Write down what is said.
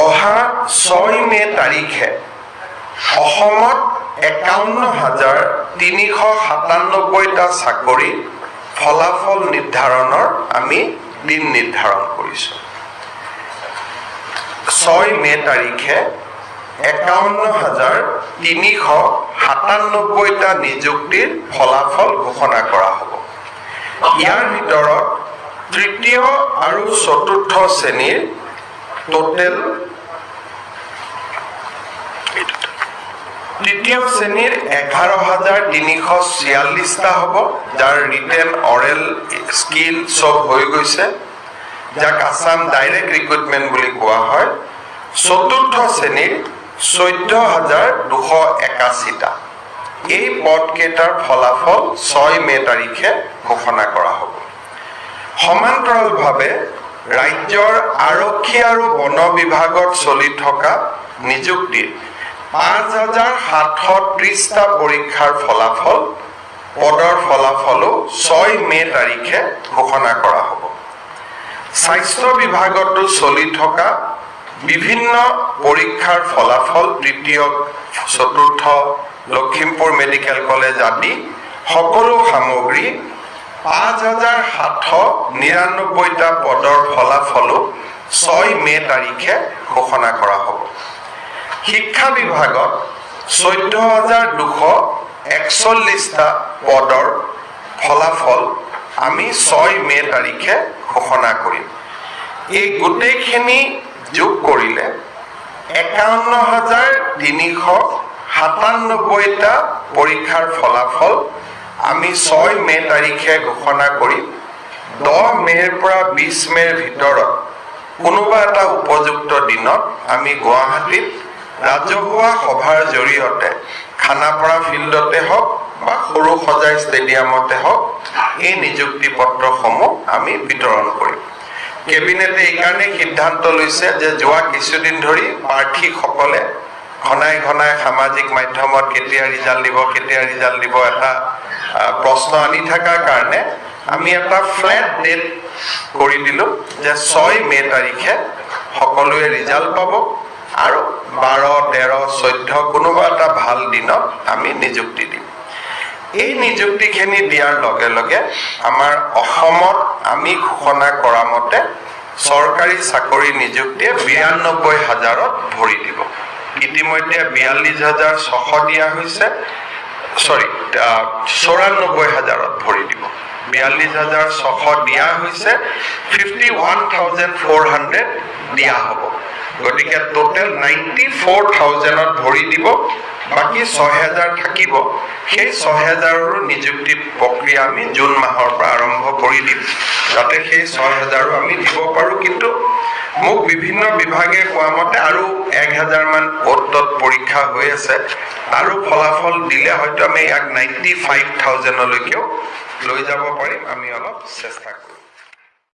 অহা ছয় মে' তাৰিখে অসমত একাৱন্ন হাজাৰ তিনিশ সাতান্নব্বৈটা চাকৰিৰ ফলাফল নিৰ্ধাৰণৰ আমি দিন নিৰ্ধাৰণ কৰিছোঁ। ছয় মে' তাৰিখে একাৱন্ন হাজাৰ তিনিশ সাতান্নব্বৈটা নিযুক্তিৰ ফলাফল ঘোষণা কৰা হ'ব। ইয়াৰ ভিতৰত তৃতীয় আৰু চতুৰ্থ শ্ৰেণীৰ টোটেল তৃতীয় শ্ৰেণীৰ এঘাৰ হাজাৰ তিনিশ ছিয়াল্লিছটা হ'ব যাৰ ৰিটেন অৰেল স্কিল চব হৈ গৈছে যাক আছাম ডাইৰেক্ট ৰিক্ৰুটমেণ্ট বুলি কোৱা হয়। চতুৰ্থ শ্ৰেণীৰ চৈধ্য হাজাৰ দুশ একাশীটা এই পদকেইটাৰ ফলাফল ছয় মে' তাৰিখে ঘোষণা কৰা হ'ব। সমান্তৰালভাৱে ৰাজ্যৰ আৰক্ষী আৰু বন বিভাগত চলি থকা নিযুক্তিৰ পাঁচ হাজাৰ সাতশ ত্ৰিছটা পৰীক্ষাৰ ফলাফল পদৰ ফলাফলো ছয় মে' তাৰিখে ঘোষণা কৰা হ'ব। স্বাস্থ্য বিভাগতো চলি থকা বিভিন্ন পৰীক্ষাৰ ফলাফল তৃতীয় চতুৰ্থ লখিমপুৰ মেডিকেল কলেজ আদি সকলো সামগ্ৰী পাঁচ হাজাৰ সাতশ নিৰান্নব্বৈটা পদৰ ফলাফলো ছয় মে' তাৰিখে ঘোষণা কৰা হ'ব। শিক্ষা বিভাগত চৈধ্য হাজাৰ দুশ একচল্লিছটা পদৰ ফলাফল আমি ছয় মে' তাৰিখে ঘোষণা কৰিম। এই গোটেইখিনি যোগ কৰিলে একাৱন্ন হাজাৰ তিনিশ সাতান্নব্বৈটা পৰীক্ষাৰ ফলাফল আমি ছয় মে' তাৰিখে ঘোষণা কৰিম। দহ মে'ৰ পৰা বিছ মে'ৰ ভিতৰত কোনোবা এটা উপযুক্ত দিনত আমি গুৱাহাটীত ৰাজহুৱা সভাৰ জৰিয়তে খানাপাৰা ফিল্ডতে হওক বা সৰু সজাই ষ্টেডিয়ামতে হওক এই নিযুক্তি পত্ৰসমূহ আমি বিতৰণ কৰিম। কেবিনেটে এইকাৰণেই সিদ্ধান্ত লৈছে যে যোৱা কিছুদিন ধৰি প্ৰাৰ্থীসকলে ঘনাই ঘনাই সামাজিক মাধ্যমত কেতিয়া ৰিজাল্ট দিব কেতিয়া ৰিজাল্ট দিব এটা প্ৰশ্ন আনি থকাৰ কাৰণে আমি এটা ফ্লেট ডেট কৰি দিলোঁ যে ছয় মে' তাৰিখে সকলোৱে ৰিজাল্ট পাব আৰু বাৰ তেৰ চৈধ্য কোনোবা এটা ভাল দিনত আমি নিযুক্তি দিম। এই নিযুক্তিখিনি দিয়াৰ লগে লগে আমাৰ অসমত আমি ঘোষণা কৰা মতে চৰকাৰী চাকৰি নিযুক্তিয়ে বিৰান্নব্বৈ হাজাৰত ভৰি দিব। ইতিমধ্যে বিয়াল্লিছ হাজাৰ ছশ দিয়া হৈছে। চৰি চৌৰান্নব্বৈ হাজাৰত ভৰি দিব। বিয়াল্লিছ হাজাৰ ছশ দিয়া হৈছে fifty one thousand four hundred দিয়া হ'ব। গতিকে টোটেল নাইণ্টি ফ'ৰ থাউজেণ্ডত ভৰি দিব বাকী ছয় হেজাৰ থাকিব। সেই ছয় হেজাৰৰো নিযুক্তি প্ৰক্ৰিয়া আমি জুন মাহৰ পৰা আৰম্ভ কৰি দিম। যাতে সেই ছয় হেজাৰো আমি দিব পাৰোঁ কিন্তু মোক বিভিন্ন বিভাগে কোৱা মতে আৰু এক হাজাৰমান পদত পৰীক্ষা হৈ আছে। আৰু ফলাফল দিলে হয়তো আমি ইয়াক নাইণ্টি ফাইভ থাউজেণ্ডলৈকেও লৈ যাব পাৰিম। আমি অলপ চেষ্টা কৰিম।